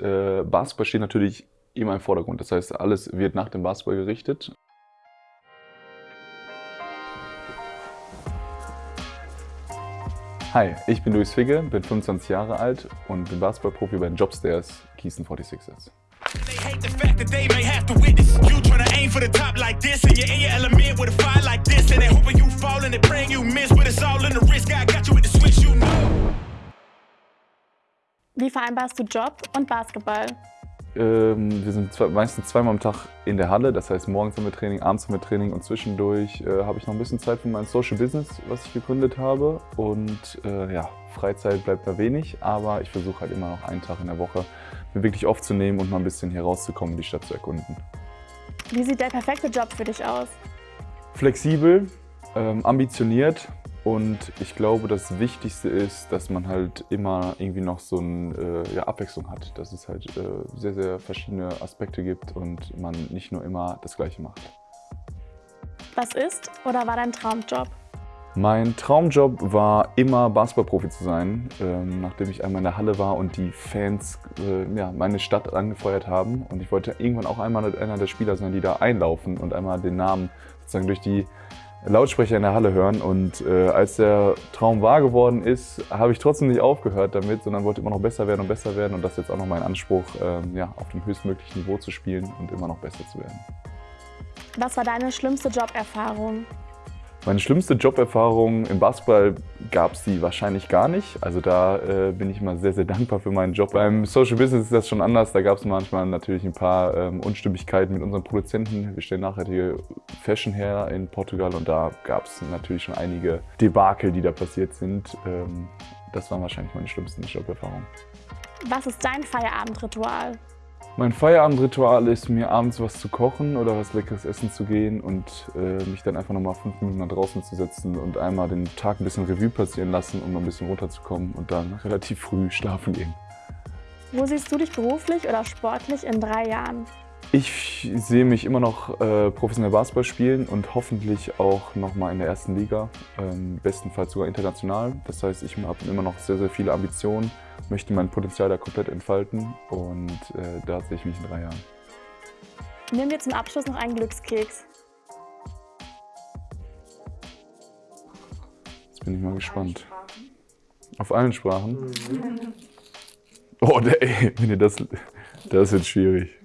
Äh, Basketball steht natürlich immer im Vordergrund. Das heißt, alles wird nach dem Basketball gerichtet. Hi, ich bin Luis Figge, bin 25 Jahre alt und bin Basketballprofi bei den Jobstairs Gießen 46ers. They Wie vereinbarst du Job und Basketball? Ähm, wir sind zwei, meistens zweimal am Tag in der Halle, das heißt morgens haben wir Training, abends haben wir Training und zwischendurch äh, habe ich noch ein bisschen Zeit für mein Social Business, was ich gegründet habe und äh, ja, Freizeit bleibt da wenig, aber ich versuche halt immer noch einen Tag in der Woche mir wirklich aufzunehmen und mal ein bisschen hier rauszukommen, die Stadt zu erkunden. Wie sieht der perfekte Job für dich aus? Flexibel, ähm, ambitioniert, und ich glaube, das Wichtigste ist, dass man halt immer irgendwie noch so eine äh, ja, Abwechslung hat. Dass es halt äh, sehr, sehr verschiedene Aspekte gibt und man nicht nur immer das Gleiche macht. Was ist oder war dein Traumjob? Mein Traumjob war immer Basketballprofi zu sein, ähm, nachdem ich einmal in der Halle war und die Fans äh, ja, meine Stadt angefeuert haben. Und ich wollte irgendwann auch einmal einer der Spieler sein, die da einlaufen und einmal den Namen sozusagen durch die Lautsprecher in der Halle hören. Und äh, als der Traum wahr geworden ist, habe ich trotzdem nicht aufgehört damit, sondern wollte immer noch besser werden und besser werden. Und das ist jetzt auch noch mein Anspruch, ähm, ja, auf dem höchstmöglichen Niveau zu spielen und immer noch besser zu werden. Was war deine schlimmste Joberfahrung? Meine schlimmste Joberfahrung im Basketball gab es die wahrscheinlich gar nicht. Also da äh, bin ich immer sehr, sehr dankbar für meinen Job. Beim Social Business ist das schon anders. Da gab es manchmal natürlich ein paar ähm, Unstimmigkeiten mit unseren Produzenten. Wir stellen nachhaltige Fashion her in Portugal und da gab es natürlich schon einige Debakel, die da passiert sind. Ähm, das waren wahrscheinlich meine schlimmsten Joberfahrungen. Was ist dein Feierabendritual? Mein Feierabendritual ist, mir abends was zu kochen oder was Leckeres essen zu gehen und äh, mich dann einfach nochmal fünf Minuten nach draußen zu setzen und einmal den Tag ein bisschen Revue passieren lassen, um ein bisschen runterzukommen und dann relativ früh schlafen gehen. Wo siehst du dich beruflich oder sportlich in drei Jahren? Ich sehe mich immer noch äh, professionell Basketball spielen und hoffentlich auch noch mal in der ersten Liga, ähm, bestenfalls sogar international. Das heißt, ich habe immer noch sehr, sehr viele Ambitionen, möchte mein Potenzial da komplett entfalten und äh, da sehe ich mich in drei Jahren. Nehmen wir zum Abschluss noch einen Glückskeks. Jetzt bin ich mal gespannt. Auf allen Sprachen? Oh, ey, wenn ihr das, das wird schwierig.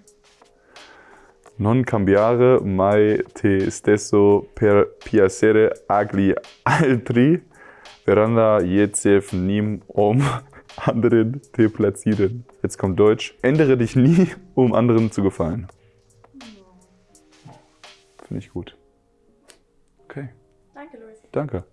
Non cambiare mai te stesso per piacere agli altri, veranda jezef nim um anderen te platzieren. Jetzt kommt Deutsch. Ändere dich nie, um anderen zu gefallen. Finde ich gut. Okay. Danke, Luis. Danke.